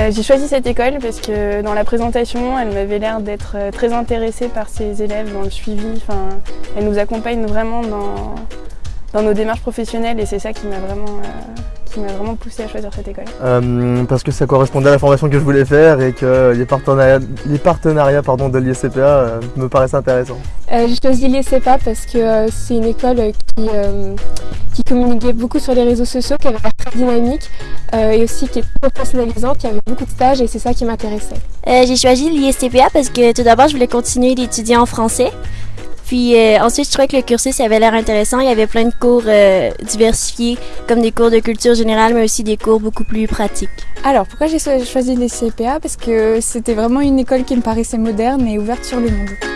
Euh, j'ai choisi cette école parce que dans la présentation, elle m'avait l'air d'être euh, très intéressée par ses élèves dans le suivi. Enfin, elle nous accompagne vraiment dans, dans nos démarches professionnelles et c'est ça qui m'a vraiment, euh, qui m'a vraiment poussé à choisir cette école. Euh, parce que ça correspondait à la formation que je voulais faire et que les partenariats, les partenariats pardon, de l'ISCPA euh, me paraissaient intéressants. Euh, j'ai choisi l'ISCPA parce que euh, c'est une école qui, euh, qui communiquait beaucoup sur les réseaux sociaux, qui avait l'air très dynamique euh, et aussi qui est très personnalisante, qui avait beaucoup de stages et c'est ça qui m'intéressait. Euh, j'ai choisi l'ISTPA parce que tout d'abord, je voulais continuer d'étudier en français. Puis euh, ensuite, je trouvais que le cursus avait l'air intéressant. Il y avait plein de cours euh, diversifiés, comme des cours de culture générale, mais aussi des cours beaucoup plus pratiques. Alors, pourquoi j'ai choisi les CPA Parce que c'était vraiment une école qui me paraissait moderne et ouverte sur le monde.